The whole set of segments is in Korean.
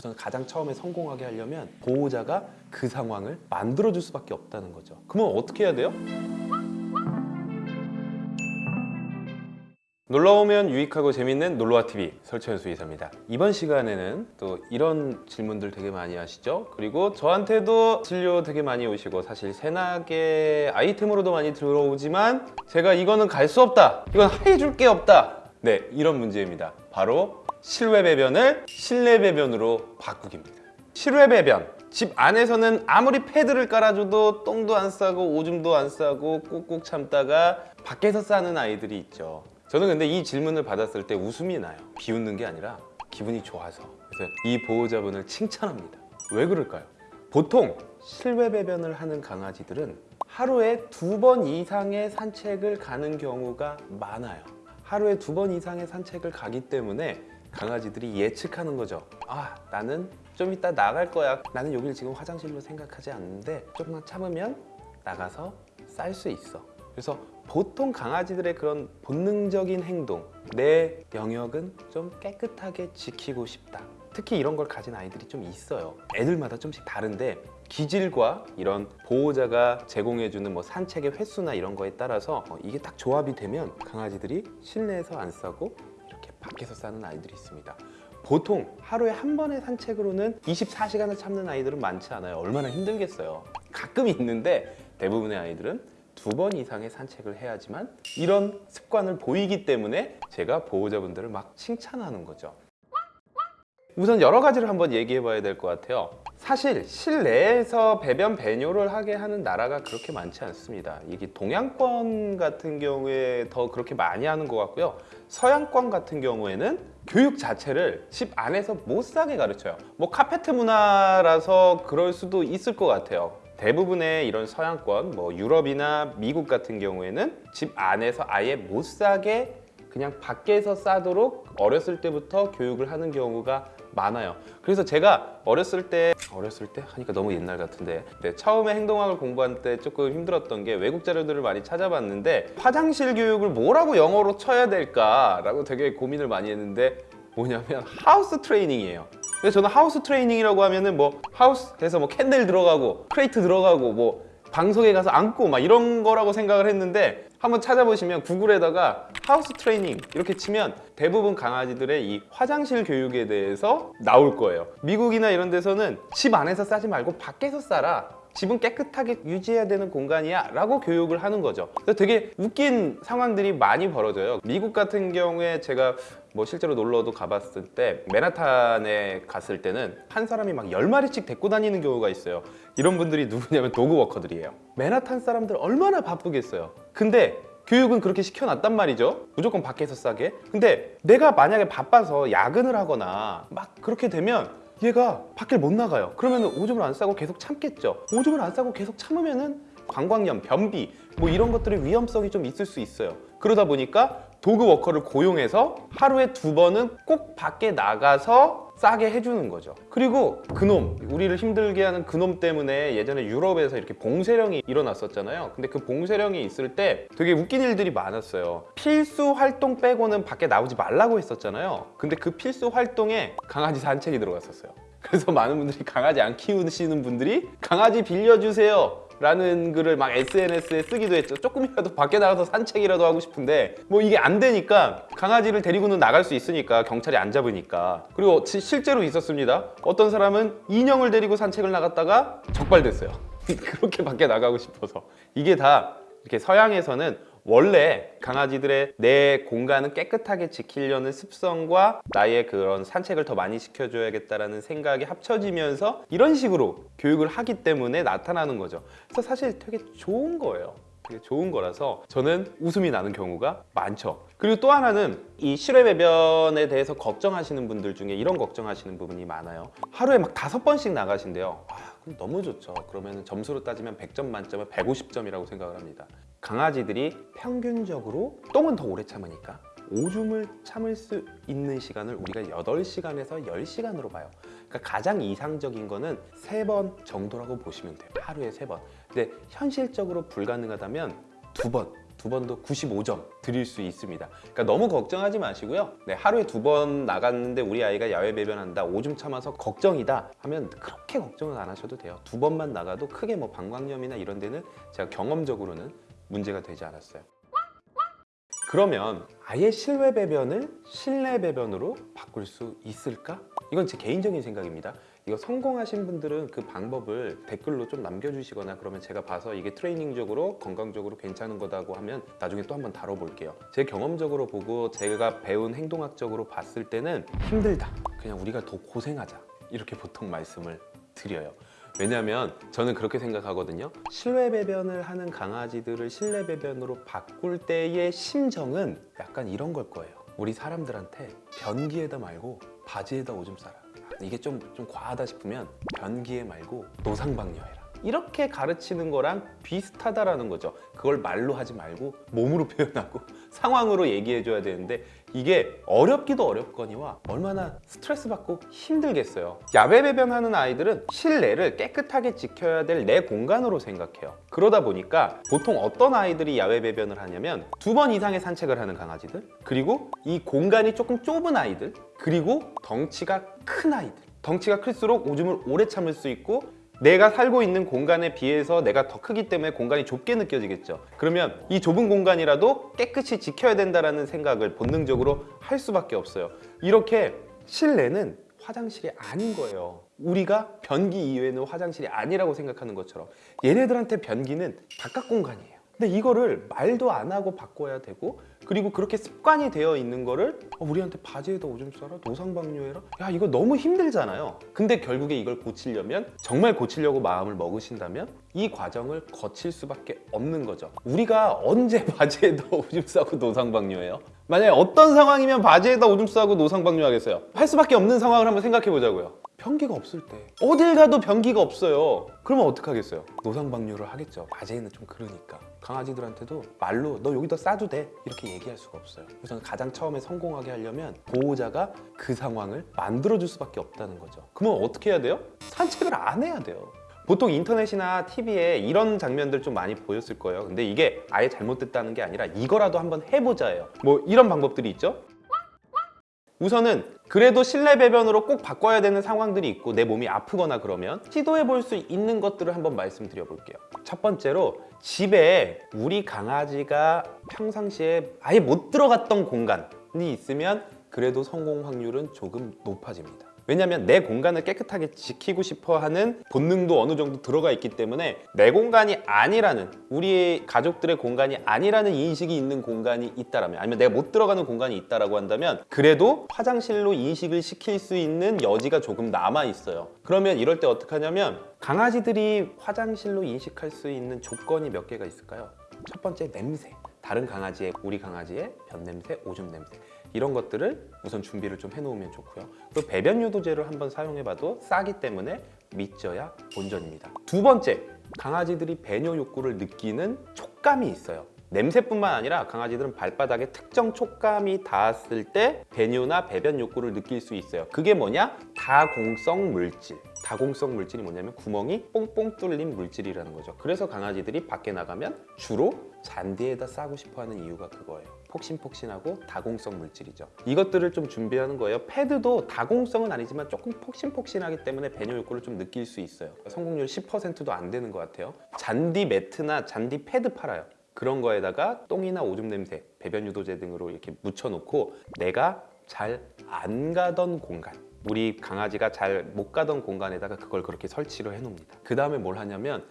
그래서 가장 처음에 성공하게 하려면 보호자가 그 상황을 만들어줄 수밖에 없다는 거죠. 그러면 어떻게 해야 돼요? 놀러오면 유익하고 재밌는 놀러와TV 설채연 수의사입니다. 이번 시간에는 또 이런 질문들 되게 많이 하시죠? 그리고 저한테도 진료 되게 많이 오시고 사실 세나게 아이템으로도 많이 들어오지만 제가 이거는 갈 수 없다! 이건 해줄 게 없다! 네, 이런 문제입니다. 바로 실외 배변을 실내 배변으로 바꾸기입니다. 실외 배변 집 안에서는 아무리 패드를 깔아줘도 똥도 안 싸고 오줌도 안 싸고 꾹꾹 참다가 밖에서 싸는 아이들이 있죠. 저는 근데 이 질문을 받았을 때 웃음이 나요. 비웃는 게 아니라 기분이 좋아서. 그래서 이 보호자분을 칭찬합니다. 왜 그럴까요? 보통 실외 배변을 하는 강아지들은 하루에 두 번 이상의 산책을 가는 경우가 많아요. 하루에 두 번 이상의 산책을 가기 때문에 강아지들이 예측하는 거죠. 아, 나는 좀 이따 나갈 거야. 나는 여기를 지금 화장실로 생각하지 않는데 조금만 참으면 나가서 쌀 수 있어. 그래서 보통 강아지들의 그런 본능적인 행동, 내 영역은 좀 깨끗하게 지키고 싶다. 특히 이런 걸 가진 아이들이 좀 있어요. 애들마다 좀씩 다른데 기질과 이런 보호자가 제공해주는 뭐 산책의 횟수나 이런 거에 따라서 어, 이게 딱 조합이 되면 강아지들이 실내에서 안 싸고 밖에서 싸는 아이들이 있습니다. 보통 하루에 한 번의 산책으로는 24시간을 참는 아이들은 많지 않아요. 얼마나 힘들겠어요. 가끔 있는데 대부분의 아이들은 두번 이상의 산책을 해야지만 이런 습관을 보이기 때문에 제가 보호자분들을 막 칭찬하는 거죠. 우선 여러 가지를 한번 얘기해 봐야 될 것 같아요. 사실 실내에서 배변 배뇨를 하게 하는 나라가 그렇게 많지 않습니다. 이게 동양권 같은 경우에 더 그렇게 많이 하는 것 같고요. 서양권 같은 경우에는 교육 자체를 집 안에서 못 사게 가르쳐요. 뭐 카페트 문화라서 그럴 수도 있을 것 같아요. 대부분의 이런 서양권, 뭐 유럽이나 미국 같은 경우에는 집 안에서 아예 못 싸게 그냥 밖에서 싸도록 어렸을 때부터 교육을 하는 경우가 많아요. 그래서 제가 어렸을 때 어렸을 때 하니까 너무 옛날 같은데 네, 처음에 행동학을 공부할 때 조금 힘들었던 게 외국 자료들을 많이 찾아봤는데 화장실 교육을 뭐라고 영어로 쳐야 될까라고 되게 고민을 많이 했는데 뭐냐면 house training이에요. 그래서 저는 house training이라고 하면은 뭐 하우스에서 뭐 kennel 들어가고 crate 들어가고 뭐 방석에 가서 앉고 막 이런 거라고 생각을 했는데 한번 찾아보시면 구글에다가 house training 이렇게 치면 대부분 강아지들의 이 화장실 교육에 대해서 나올 거예요. 미국이나 이런 데서는 집 안에서 싸지 말고 밖에서 싸라. 집은 깨끗하게 유지해야 되는 공간이야 라고 교육을 하는 거죠. 그래서 되게 웃긴 상황들이 많이 벌어져요. 미국 같은 경우에 제가 뭐 실제로 놀러도 가봤을 때 맨하탄에 갔을 때는 한 사람이 막 열마리씩 데리고 다니는 경우가 있어요. 이런 분들이 누구냐면 도그워커들이에요. 맨하탄 사람들 얼마나 바쁘겠어요. 근데 교육은 그렇게 시켜놨단 말이죠. 무조건 밖에서 싸게. 근데 내가 만약에 바빠서 야근을 하거나 막 그렇게 되면 얘가 밖에 못 나가요. 그러면 오줌을 안 싸고 계속 참겠죠. 오줌을 안 싸고 계속 참으면은 방광염, 변비 뭐 이런 것들의 위험성이 좀 있을 수 있어요. 그러다 보니까 도그 워커를 고용해서 하루에 두 번은 꼭 밖에 나가서 싸게 해주는 거죠. 그리고 그놈 우리를 힘들게 하는 그놈 때문에 예전에 유럽에서 이렇게 봉쇄령이 일어났었잖아요. 근데 그 봉쇄령이 있을 때 되게 웃긴 일들이 많았어요. 필수 활동 빼고는 밖에 나오지 말라고 했었잖아요. 근데 그 필수 활동에 강아지 산책이 들어갔었어요. 그래서 많은 분들이 강아지 안 키우시는 분들이 강아지 빌려주세요 라는 글을 막 SNS에 쓰기도 했죠. 조금이라도 밖에 나가서 산책이라도 하고 싶은데 뭐 이게 안 되니까 강아지를 데리고는 나갈 수 있으니까 경찰이 안 잡으니까. 그리고 시- 실제로 있었습니다. 어떤 사람은 인형을 데리고 산책을 나갔다가 적발됐어요. 그렇게 밖에 나가고 싶어서. 이게 다 이렇게 서양에서는 원래 강아지들의 내 공간을 깨끗하게 지키려는 습성과 나의 그런 산책을 더 많이 시켜줘야겠다라는 생각이 합쳐지면서 이런 식으로 교육을 하기 때문에 나타나는 거죠. 그래서 사실 되게 좋은 거예요. 되게 좋은 거라서 저는 웃음이 나는 경우가 많죠. 그리고 또 하나는 이 실외 배변에 대해서 걱정하시는 분들 중에 이런 걱정하시는 부분이 많아요. 하루에 막 다섯 번씩 나가신대요. 아, 그럼 너무 좋죠. 그러면 점수로 따지면 100점 만점에 150점이라고 생각을 합니다. 강아지들이 평균적으로 똥은 더 오래 참으니까 오줌을 참을 수 있는 시간을 우리가 8시간에서 10시간으로 봐요. 그러니까 가장 이상적인 거는 세번 정도라고 보시면 돼요. 하루에 세 번. 근데 현실적으로 불가능하다면 두 번, 두 번도 95점 드릴 수 있습니다. 그러니까 너무 걱정하지 마시고요. 네, 하루에 두 번 나갔는데 우리 아이가 야외 배변한다, 오줌 참아서 걱정이다 하면 그렇게 걱정은 안 하셔도 돼요. 두 번만 나가도 크게 뭐 방광염이나 이런 데는 제가 경험적으로는 문제가 되지 않았어요. 그러면 아예 실외 배변을 실내 배변으로 바꿀 수 있을까? 이건 제 개인적인 생각입니다. 이거 성공하신 분들은 그 방법을 댓글로 좀 남겨주시거나 그러면 제가 봐서 이게 트레이닝적으로 건강적으로 괜찮은 거다고 하면 나중에 또 한번 다뤄볼게요. 제 경험적으로 보고 제가 배운 행동학적으로 봤을 때는 힘들다. 그냥 우리가 더 고생하자. 이렇게 보통 말씀을 드려요. 왜냐하면 저는 그렇게 생각하거든요. 실외 배변을 하는 강아지들을 실내 배변으로 바꿀 때의 심정은 약간 이런 걸 거예요. 우리 사람들한테 변기에다 말고 바지에다 오줌 싸라. 이게 좀, 좀 과하다 싶으면 변기에 말고 노상방뇨해라. 이렇게 가르치는 거랑 비슷하다라는 거죠. 그걸 말로 하지 말고 몸으로 표현하고 상황으로 얘기해 줘야 되는데 이게 어렵기도 어렵거니와 얼마나 스트레스 받고 힘들겠어요. 야외 배변하는 아이들은 실내를 깨끗하게 지켜야 될 내 공간으로 생각해요. 그러다 보니까 보통 어떤 아이들이 야외 배변을 하냐면 두 번 이상의 산책을 하는 강아지들, 그리고 이 공간이 조금 좁은 아이들, 그리고 덩치가 큰 아이들. 덩치가 클수록 오줌을 오래 참을 수 있고 내가 살고 있는 공간에 비해서 내가 더 크기 때문에 공간이 좁게 느껴지겠죠. 그러면 이 좁은 공간이라도 깨끗이 지켜야 된다라는 생각을 본능적으로 할 수밖에 없어요. 이렇게 실내는 화장실이 아닌 거예요. 우리가 변기 이외에는 화장실이 아니라고 생각하는 것처럼 얘네들한테 변기는 바깥 공간이에요. 근데 이거를 말도 안 하고 바꿔야 되고 그리고 그렇게 습관이 되어 있는 거를 어, 우리한테 바지에다 오줌 싸라? 노상방뇨해라? 야 이거 너무 힘들잖아요. 근데 결국에 이걸 고치려면 정말 고치려고 마음을 먹으신다면 이 과정을 거칠 수밖에 없는 거죠. 우리가 언제 바지에다 오줌 싸고 노상방뇨해요? 만약에 어떤 상황이면 바지에다 오줌 싸고 노상방뇨 하겠어요? 할 수밖에 없는 상황을 한번 생각해 보자고요 변기가 없을 때. 어딜 가도 변기가 없어요. 그러면 어떡하겠어요? 노상방뇨를 하겠죠. 바지에는 좀 그러니까. 강아지들한테도 말로 너 여기다 싸도 돼. 이렇게 얘기할 수가 없어요. 그래서 가장 처음에 성공하게 하려면 보호자가 그 상황을 만들어줄 수밖에 없다는 거죠. 그러면 어떻게 해야 돼요? 산책을 안 해야 돼요. 보통 인터넷이나 TV에 이런 장면들 좀 많이 보였을 거예요. 근데 이게 아예 잘못됐다는 게 아니라 이거라도 한번 해보자예요. 뭐 이런 방법들이 있죠 우선은 그래도 실내 배변으로 꼭 바꿔야 되는 상황들이 있고 내 몸이 아프거나 그러면 시도해 볼 수 있는 것들을 한번 말씀드려 볼게요. 첫 번째로 집에 우리 강아지가 평상시에 아예 못 들어갔던 공간이 있으면 그래도 성공 확률은 조금 높아집니다 왜냐하면 내 공간을 깨끗하게 지키고 싶어 하는 본능도 어느 정도 들어가 있기 때문에 내 공간이 아니라는 우리 가족들의 공간이 아니라는 인식이 있는 공간이 있다라면 아니면 내가 못 들어가는 공간이 있다라고 한다면 그래도 화장실로 인식을 시킬 수 있는 여지가 조금 남아 있어요. 그러면 이럴 때 어떻게 하냐면 강아지들이 화장실로 인식할 수 있는 조건이 몇 개가 있을까요? 첫 번째 냄새. 다른 강아지의 우리 강아지의 변 냄새, 오줌 냄새 이런 것들을 우선 준비를 좀 해놓으면 좋고요. 그리고 배변 유도제를 한번 사용해봐도 싸기 때문에 믿져야 본전입니다. 두 번째, 강아지들이 배뇨 욕구를 느끼는 촉감이 있어요. 냄새뿐만 아니라 강아지들은 발바닥에 특정 촉감이 닿았을 때 배뇨나 배변 욕구를 느낄 수 있어요. 그게 뭐냐? 다공성 물질. 다공성 물질이 뭐냐면 구멍이 뽕뽕 뚫린 물질이라는 거죠. 그래서 강아지들이 밖에 나가면 주로 잔디에다 싸고 싶어 하는 이유가 그거예요. 폭신폭신하고 다공성 물질이죠. 이것들을 좀 준비하는 거예요. 패드도 다공성은 아니지만 조금 폭신폭신하기 때문에 배뇨 욕구를 좀 느낄 수 있어요. 성공률 10%도 안 되는 것 같아요. 잔디 매트나 잔디 패드 팔아요. 그런 거에다가 똥이나 오줌 냄새, 배변 유도제 등으로 이렇게 묻혀놓고 내가 잘 안 가던 공간 우리 강아지가 잘 못 가던 공간에다가 그걸 그렇게 설치를 해놓습니다 그 다음에 뭘 하냐면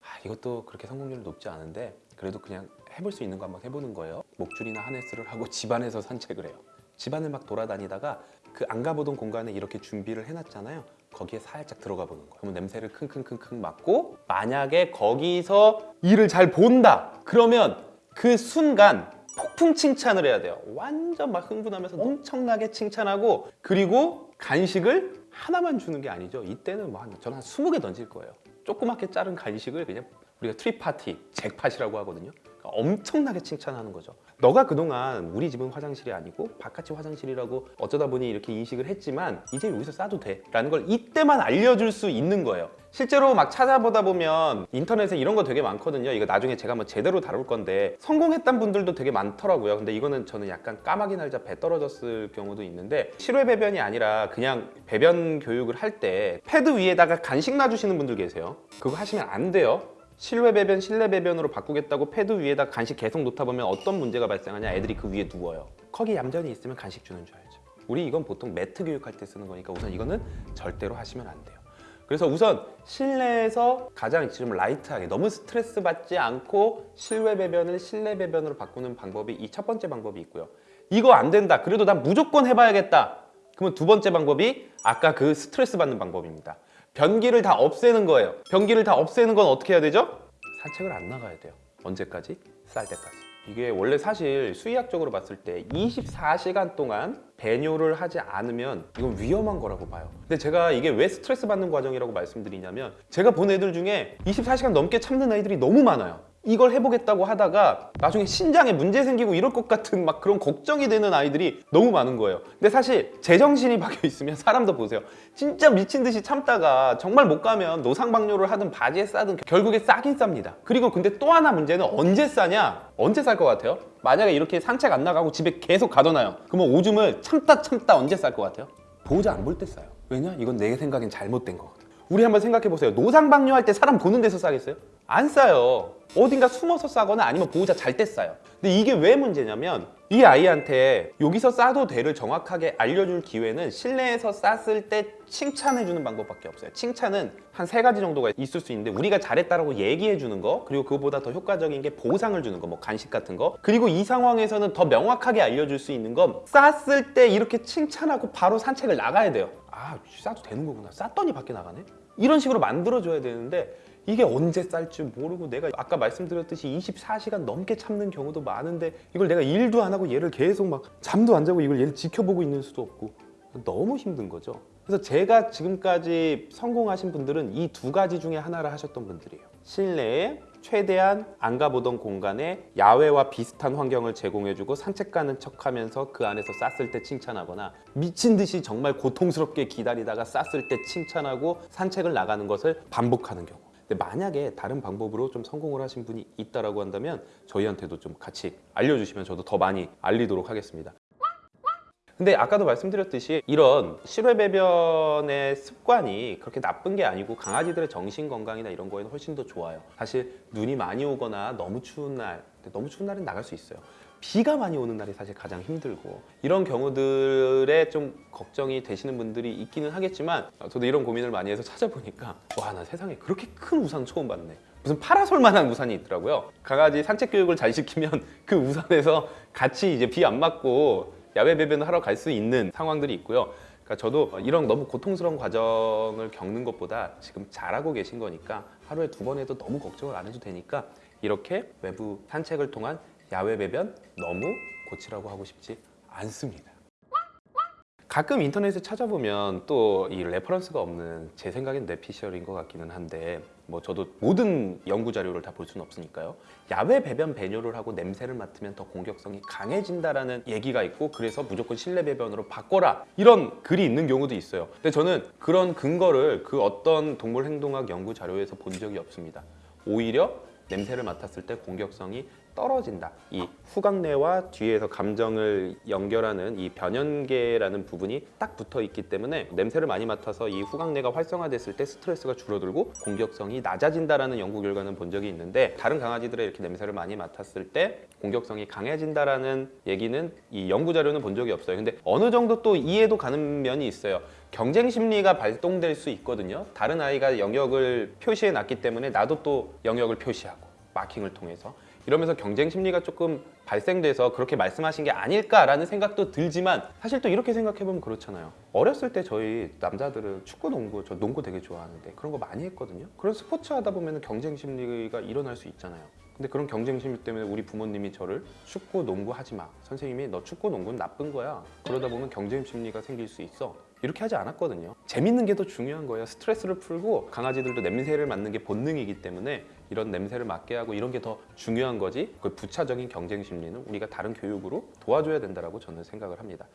아, 이것도 그렇게 성공률이 높지 않은데 그래도 그냥 해볼 수 있는 거 한번 해보는 거예요. 목줄이나 하네스를 하고 집안에서 산책을 해요. 집안을 막 돌아다니다가 그 안 가보던 공간에 이렇게 준비를 해놨잖아요. 거기에 살짝 들어가 보는 거예요. 그러면 냄새를 킁킁킁킁 맡고 만약에 거기서 일을 잘 본다! 그러면 그 순간 폭풍 칭찬을 해야 돼요. 완전 막 흥분하면서 엄청나게 칭찬하고 그리고 간식을 하나만 주는 게 아니죠. 이때는 뭐 한, 저는 한 20개 던질 거예요. 조그맣게 자른 간식을 그냥 우리가 treat party, 잭팟이라고 하거든요 엄청나게 칭찬하는 거죠. 너가 그동안 우리 집은 화장실이 아니고 바깥이 화장실이라고 어쩌다 보니 이렇게 인식을 했지만 이제 여기서 싸도 돼 라는 걸 이때만 알려줄 수 있는 거예요. 실제로 막 찾아보다 보면 인터넷에 이런 거 되게 많거든요. 이거 나중에 제가 한번 제대로 다룰 건데 성공했던 분들도 되게 많더라고요. 근데 이거는 저는 약간 까마귀 날자 배 떨어졌을 경우도 있는데 실외 배변이 아니라 그냥 배변 교육을 할 때 패드 위에다가 간식 놔주시는 분들 계세요. 그거 하시면 안 돼요. 실외 배변, 실내 배변으로 바꾸겠다고 패드 위에다 간식 계속 놓다 보면 어떤 문제가 발생하냐? 애들이 그 위에 누워요. 거기 얌전히 있으면 간식 주는 줄 알죠. 우리 이건 보통 매트 교육할 때 쓰는 거니까 우선 이거는 절대로 하시면 안 돼요. 그래서 우선 실내에서 가장 지금 라이트하게 너무 스트레스 받지 않고 실외 배변을 실내 배변으로 바꾸는 방법이 이 첫 번째 방법이 있고요. 이거 안 된다. 그래도 난 무조건 해봐야겠다. 그러면 두 번째 방법이 아까 그 스트레스 받는 방법입니다. 변기를 다 없애는 거예요. 변기를 다 없애는 건 어떻게 해야 되죠? 산책을 안 나가야 돼요. 언제까지? 쌀 때까지. 이게 원래 사실 수의학적으로 봤을 때 24시간 동안 배뇨를 하지 않으면 이건 위험한 거라고 봐요. 근데 제가 이게 왜 스트레스 받는 과정이라고 말씀드리냐면 제가 본 애들 중에 24시간 넘게 참는 아이들이 너무 많아요. 이걸 해보겠다고 하다가 나중에 신장에 문제 생기고 이럴 것 같은 막 그런 걱정이 되는 아이들이 너무 많은 거예요. 근데 사실 제정신이 박혀 있으면 사람도 보세요. 진짜 미친 듯이 참다가 정말 못 가면 노상방뇨를 하든 바지에 싸든 결국에 싸긴 쌉니다. 그리고 근데 또 하나 문제는 언제 싸냐? 언제 쌀 것 같아요? 만약에 이렇게 산책 안 나가고 집에 계속 가둬놔요. 그러면 오줌을 참다 참다 언제 쌀 것 같아요? 보호자 안 볼 때 싸요. 왜냐? 이건 내 생각엔 잘못된 거거든. 우리 한번 생각해 보세요. 노상방뇨 할 때 사람 보는 데서 싸겠어요? 안 싸요. 어딘가 숨어서 싸거나 아니면 보호자 잘 때 싸요. 근데 이게 왜 문제냐면 이 아이한테 여기서 싸도 돼를 정확하게 알려줄 기회는 실내에서 쌌을 때 칭찬해주는 방법밖에 없어요. 칭찬은 한 세 가지 정도가 있을 수 있는데 우리가 잘했다라고 얘기해주는 거 그리고 그거보다 더 효과적인 게 보상을 주는 거, 뭐 간식 같은 거 그리고 이 상황에서는 더 명확하게 알려줄 수 있는 건 쌌을 때 이렇게 칭찬하고 바로 산책을 나가야 돼요. 아 싸도 되는 거구나. 쌌더니 밖에 나가네. 이런 식으로 만들어줘야 되는데 이게 언제 쌀지 모르고 내가 아까 말씀드렸듯이 24시간 넘게 참는 경우도 많은데 이걸 내가 일도 안 하고 얘를 계속 막 잠도 안 자고 이걸 얘를 지켜보고 있는 수도 없고 너무 힘든 거죠. 그래서 제가 지금까지 성공하신 분들은 이 두 가지 중에 하나를 하셨던 분들이에요. 실내에 최대한 안 가보던 공간에 야외와 비슷한 환경을 제공해주고 산책 가는 척하면서 그 안에서 쌌을 때 칭찬하거나 미친 듯이 정말 고통스럽게 기다리다가 쌌을 때 칭찬하고 산책을 나가는 것을 반복하는 경우. 근데 만약에 다른 방법으로 좀 성공을 하신 분이 있다라고 한다면 저희한테도 좀 같이 알려주시면 저도 더 많이 알리도록 하겠습니다. 근데 아까도 말씀드렸듯이 이런 실외 배변의 습관이 그렇게 나쁜 게 아니고 강아지들의 정신 건강이나 이런 거에는 훨씬 더 좋아요. 사실 눈이 많이 오거나 너무 추운 날, 너무 추운 날은 나갈 수 있어요. 비가 많이 오는 날이 사실 가장 힘들고 이런 경우들에 좀 걱정이 되시는 분들이 있기는 하겠지만 저도 이런 고민을 많이 해서 찾아보니까 와 나 세상에 그렇게 큰 우산 처음 봤네. 무슨 파라솔만한 우산이 있더라고요. 강아지 산책 교육을 잘 시키면 그 우산에서 같이 이제 비 안 맞고 야외 배변을 하러 갈 수 있는 상황들이 있고요. 그러니까 저도 이런 너무 고통스러운 과정을 겪는 것보다 지금 잘하고 계신 거니까 하루에 두 번 해도 너무 걱정을 안 해도 되니까 이렇게 외부 산책을 통한 야외 배변 너무 고치라고 하고 싶지 않습니다. 가끔 인터넷에 찾아보면 또 이 reference가 없는 제 생각엔 뇌피셜인 것 같기는 한데 뭐 저도 모든 연구 자료를 다 볼 수는 없으니까요. 야외 배변 배뇨를 하고 냄새를 맡으면 더 공격성이 강해진다라는 얘기가 있고 그래서 무조건 실내 배변으로 바꿔라 이런 글이 있는 경우도 있어요. 근데 저는 그런 근거를 그 어떤 동물 행동학 연구 자료에서 본 적이 없습니다. 오히려 냄새를 맡았을 때 공격성이 떨어진다. 이 후각내와 뒤에서 감정을 연결하는 이 변연계라는 부분이 딱 붙어 있기 때문에 냄새를 많이 맡아서 이 후각내가 활성화됐을 때 스트레스가 줄어들고 공격성이 낮아진다라는 연구 결과는 본 적이 있는데 다른 강아지들의 이렇게 냄새를 많이 맡았을 때 공격성이 강해진다라는 얘기는 이 연구 자료는 본 적이 없어요. 근데 어느 정도 또 이해도 가는 면이 있어요. 경쟁 심리가 발동될 수 있거든요. 다른 아이가 영역을 표시해 놨기 때문에 나도 또 영역을 표시하고 마킹을 통해서 이러면서 경쟁 심리가 조금 발생돼서 그렇게 말씀하신 게 아닐까라는 생각도 들지만 사실 또 이렇게 생각해 보면 그렇잖아요. 어렸을 때 저희 남자들은 축구, 농구, 저 농구 되게 좋아하는데 그런 거 많이 했거든요. 그런 스포츠 하다 보면 경쟁 심리가 일어날 수 있잖아요. 근데 그런 경쟁 심리 때문에 우리 부모님이 저를 축구, 농구 하지 마. 선생님이 너 축구, 농구는 나쁜 거야. 그러다 보면 경쟁 심리가 생길 수 있어. 이렇게 하지 않았거든요. 재밌는 게 더 중요한 거예요. 스트레스를 풀고 강아지들도 냄새를 맡는 게 본능이기 때문에 이런 냄새를 맡게 하고 이런 게 더 중요한 거지 그 부차적인 경쟁 심리는 우리가 다른 교육으로 도와줘야 된다라고 저는 생각을 합니다.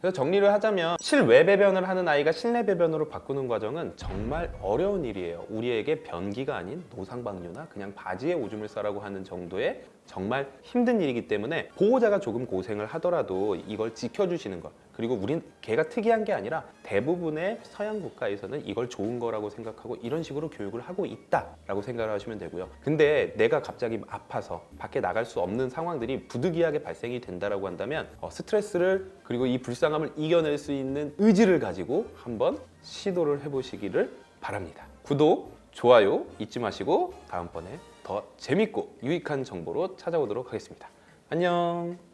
그래서 정리를 하자면 실외 배변을 하는 아이가 실내 배변으로 바꾸는 과정은 정말 어려운 일이에요. 우리에게 변기가 아닌 노상방뇨나 그냥 바지에 오줌을 싸라고 하는 정도의 정말 힘든 일이기 때문에 보호자가 조금 고생을 하더라도 이걸 지켜주시는 것 그리고 우린 걔가 특이한 게 아니라 대부분의 서양 국가에서는 이걸 좋은 거라고 생각하고 이런 식으로 교육을 하고 있다라고 생각을 하시면 되고요. 근데 내가 갑자기 아파서 밖에 나갈 수 없는 상황들이 부득이하게 발생이 된다라고 한다면 어, 스트레스를 그리고 이 불쌍함을 이겨낼 수 있는 의지를 가지고 한번 시도를 해보시기를 바랍니다. 구독, 좋아요 잊지 마시고 다음번에 더 재밌고 유익한 정보로 찾아오도록 하겠습니다. 안녕.